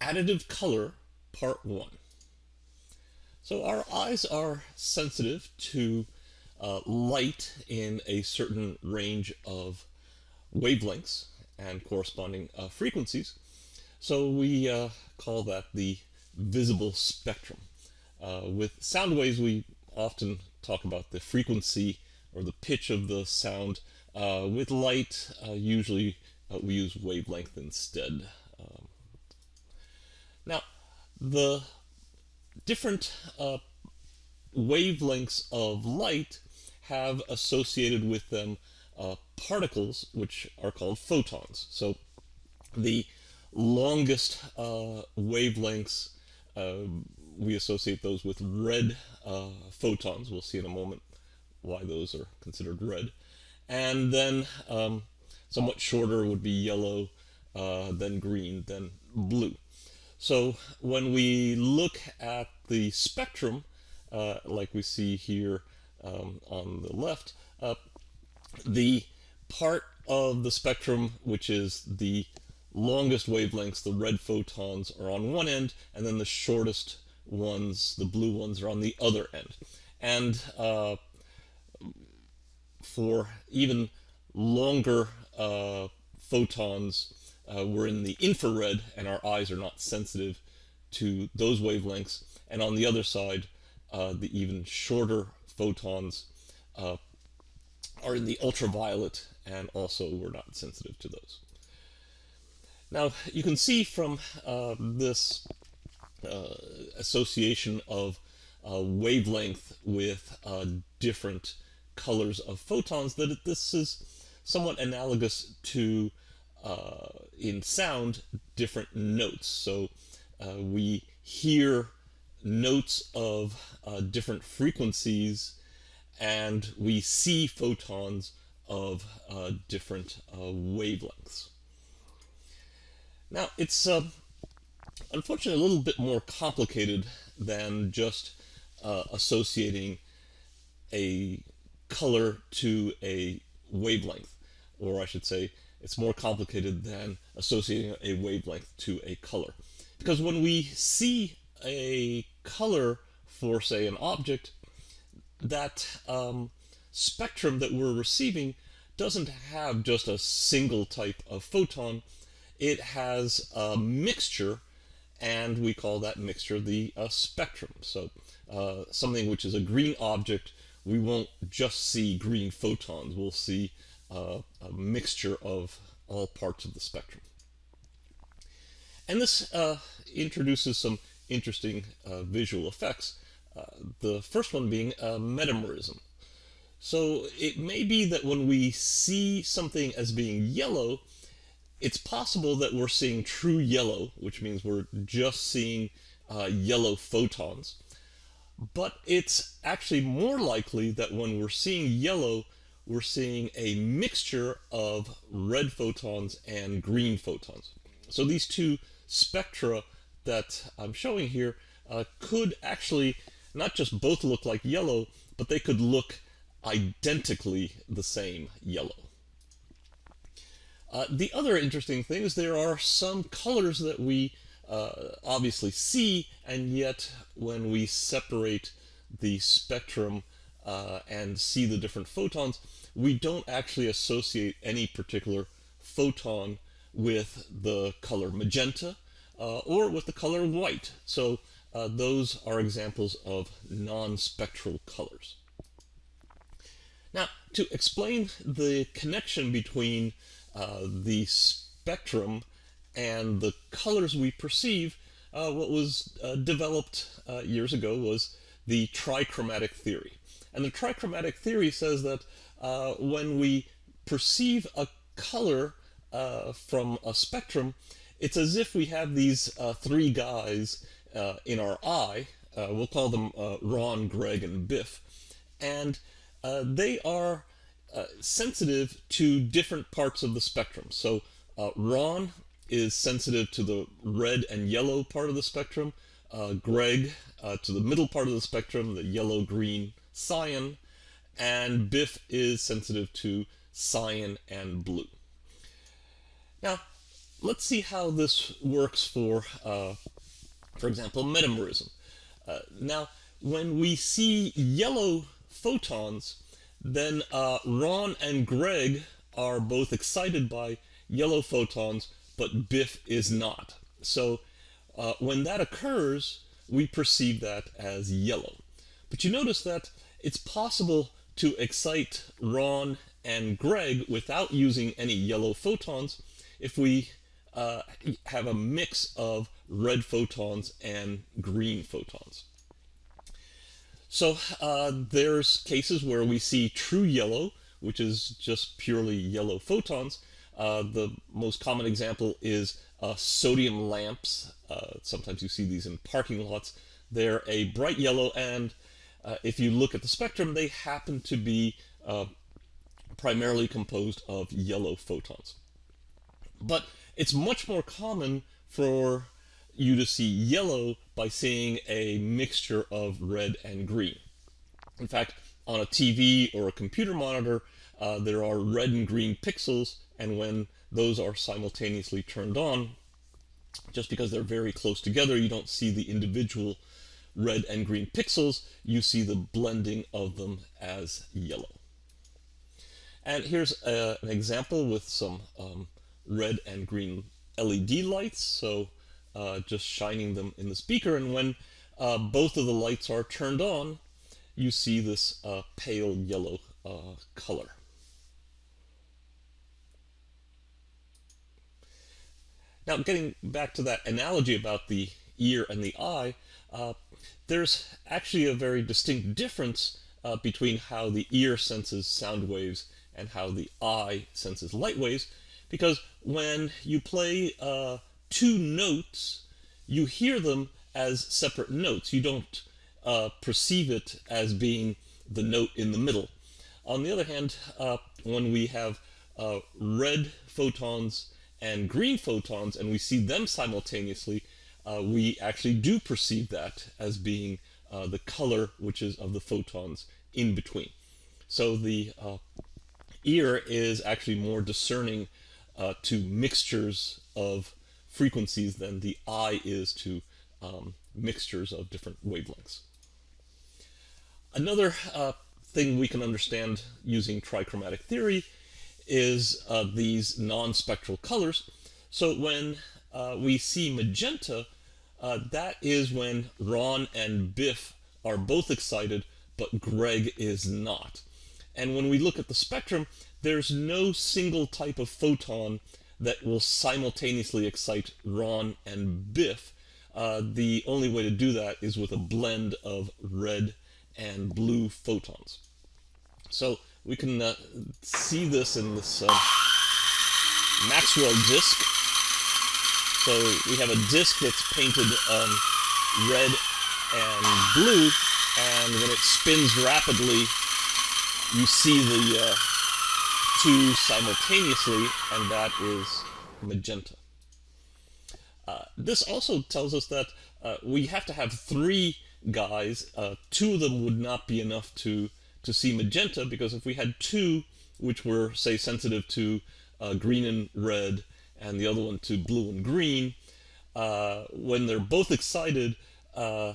Additive color, part one. So our eyes are sensitive to uh, light in a certain range of wavelengths and corresponding uh, frequencies. So we uh, call that the visible spectrum. Uh, with sound waves, we often talk about the frequency or the pitch of the sound. Uh, with light, uh, usually we use wavelength instead. Um, now, the different uh, wavelengths of light have associated with them uh, particles which are called photons. So the longest uh, wavelengths, um, we associate those with red uh, photons. We'll see in a moment why those are considered red. And then um, somewhat shorter would be yellow, uh, then green, then blue. So when we look at the spectrum, uh, like we see here um, on the left, uh, the part of the spectrum which is the longest wavelengths, the red photons, are on one end, and then the shortest ones, the blue ones, are on the other end. And uh, for even longer uh, photons, uh, we're in the infrared and our eyes are not sensitive to those wavelengths. And on the other side, uh, the even shorter photons uh, are in the ultraviolet and also we're not sensitive to those. Now you can see from uh, this uh, association of uh, wavelength with different colors of photons that this is somewhat analogous to uh, in sound different notes. So uh, we hear notes of uh, different frequencies and we see photons of uh, different uh, wavelengths. Now it's uh, unfortunately a little bit more complicated than just associating a color to a wavelength, or I should say it's more complicated than associating a wavelength to a color. Because when we see a color for, say, an object, that um, spectrum that we're receiving doesn't have just a single type of photon. It has a mixture, and we call that mixture the uh, spectrum. So uh, something which is a green object, we won't just see green photons. We'll see uh, a mixture of all parts of the spectrum. And this uh, introduces some interesting uh, visual effects. Uh, the first one being metamerism. So it may be that when we see something as being yellow, it's possible that we're seeing true yellow, which means we're just seeing uh, yellow photons. But it's actually more likely that when we're seeing yellow, we're seeing a mixture of red photons and green photons. So these two spectra that I'm showing here uh, could actually not just both look like yellow, but they could look identically the same yellow. Uh, the other interesting thing is there are some colors that we uh, obviously see, and yet when we separate the spectrum uh, and see the different photons, we don't actually associate any particular photon with the color magenta uh, or with the color white. So uh, those are examples of non-spectral colors. Now, to explain the connection between uh, the spectrum and the colors we perceive, uh, what was uh, developed years ago was the trichromatic theory. And the trichromatic theory says that uh, when we perceive a color uh, from a spectrum, it's as if we have these uh, three guys uh, in our eye. Uh, we'll call them uh, Ron, Greg, and Biff. And they are sensitive to different parts of the spectrum. So Ron is sensitive to the red and yellow part of the spectrum. Greg to the middle part of the spectrum, the yellow, green, cyan, and Biff is sensitive to cyan and blue. Now, let's see how this works for, uh, for example, metamerism. Uh, now, when we see yellow photons, then uh, Ron and Greg are both excited by yellow photons, but Biff is not. So uh, when that occurs, we perceive that as yellow. But you notice that it's possible to excite Ron and Greg without using any yellow photons if we uh, have a mix of red photons and green photons. So uh, there's cases where we see true yellow, which is just purely yellow photons. Uh, the most common example is uh, sodium lamps. Uh, sometimes you see these in parking lots. They're a bright yellow, and uh, if you look at the spectrum, they happen to be uh, primarily composed of yellow photons. But it's much more common for you to see yellow by seeing a mixture of red and green. In fact, on a TV or a computer monitor, uh, there are red and green pixels, and when those are simultaneously turned on, just because they're very close together, you don't see the individual red and green pixels, you see the blending of them as yellow. And here's a, uh, an example with some um, red and green LED lights. So uh, just shining them in the speaker. And when uh, both of the lights are turned on, you see this uh, pale yellow uh, color. Now, getting back to that analogy about the ear and the eye, uh, there's actually a very distinct difference uh, between how the ear senses sound waves and how the eye senses light waves, because when you play uh, two notes, you hear them as separate notes. You don't uh, perceive it as being the note in the middle. On the other hand, uh, when we have uh, red photons and green photons and we see them simultaneously, uh, we actually do perceive that as being uh, the color which is of the photons in between. So the uh, ear is actually more discerning to mixtures of frequencies than the eye is to um, mixtures of different wavelengths. Another uh, thing we can understand using trichromatic theory is uh, these non-spectral colors. So when uh, we see magenta, uh, that is when Ron and Biff are both excited, but Greg is not. And when we look at the spectrum, there's no single type of photon that will simultaneously excite Ron and Biff. Uh, the only way to do that is with a blend of red and blue photons. So we can uh, see this in this uh, Maxwell disk. So we have a disk that's painted um, red and blue, and when it spins rapidly, you see the uh, two simultaneously, and that is magenta. Uh, this also tells us that uh, we have to have three guys. Uh, two of them would not be enough to, to see magenta, because if we had two, which were, say, sensitive to uh, green and red, and the other one to blue and green, uh, when they're both excited, uh,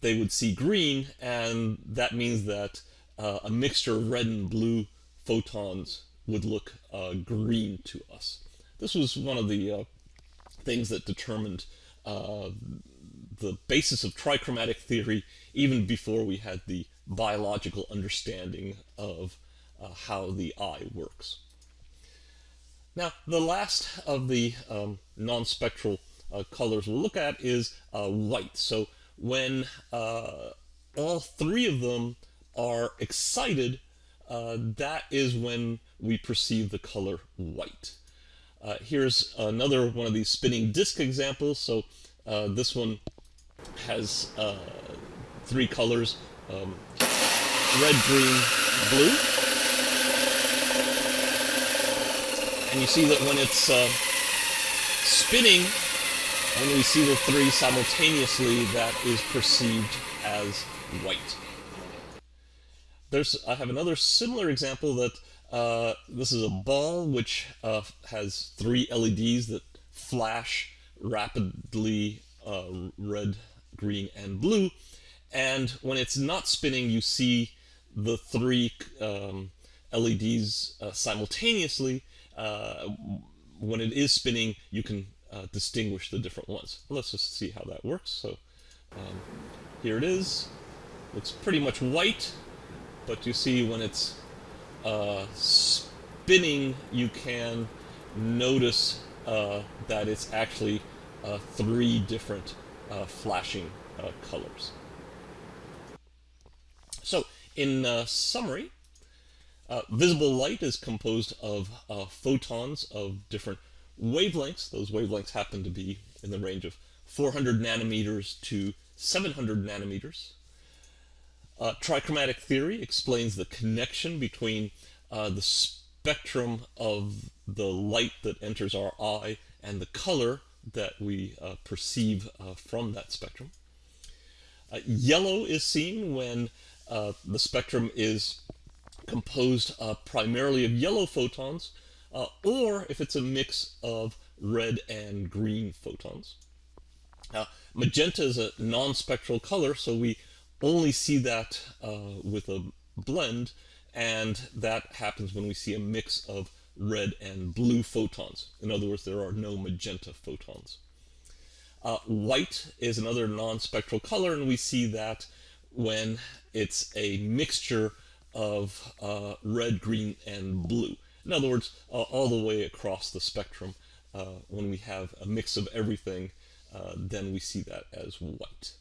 they would see green, and that means that a mixture of red and blue photons would look uh, green to us. This was one of the uh, things that determined uh, the basis of trichromatic theory even before we had the biological understanding of uh, how the eye works. Now, the last of the um, non-spectral uh, colors we'll look at is uh, white. So when all three of them are excited, uh, that is when we perceive the color white. Uh, here's another one of these spinning disk examples. So uh, this one has uh, three colors, um, red, green, blue. And you see that when it's uh, spinning, when we see the three simultaneously, that is perceived as white. There's, I have another similar example that uh, this is a ball which uh, has three LEDs that flash rapidly uh, red, green, and blue. And when it's not spinning, you see the three um, LEDs uh, simultaneously. Uh, when it is spinning, you can uh, distinguish the different ones. Let's just see how that works. So um, here it is. Looks pretty much white, but you see when it's uh, spinning, you can notice uh, that it's actually uh, three different flashing colors. So, in uh, visible light is composed of photons of different wavelengths. Those wavelengths happen to be in the range of 400 nanometers to 700 nanometers. Uh, trichromatic theory explains the connection between uh, the spectrum of the light that enters our eye and the color that we uh, perceive uh, from that spectrum. Uh, yellow is seen when uh, the spectrum is composed primarily of yellow photons, or if it's a mix of red and green photons. Now, magenta is a non-spectral color, so we only see that uh, with a blend, and that happens when we see a mix of red and blue photons. In other words, there are no magenta photons. Uh, white is another non-spectral color, and we see that when it's a mixture of uh, red, green, and blue. In other words, uh, all the way across the spectrum, uh, when we have a mix of everything, uh, then we see that as white.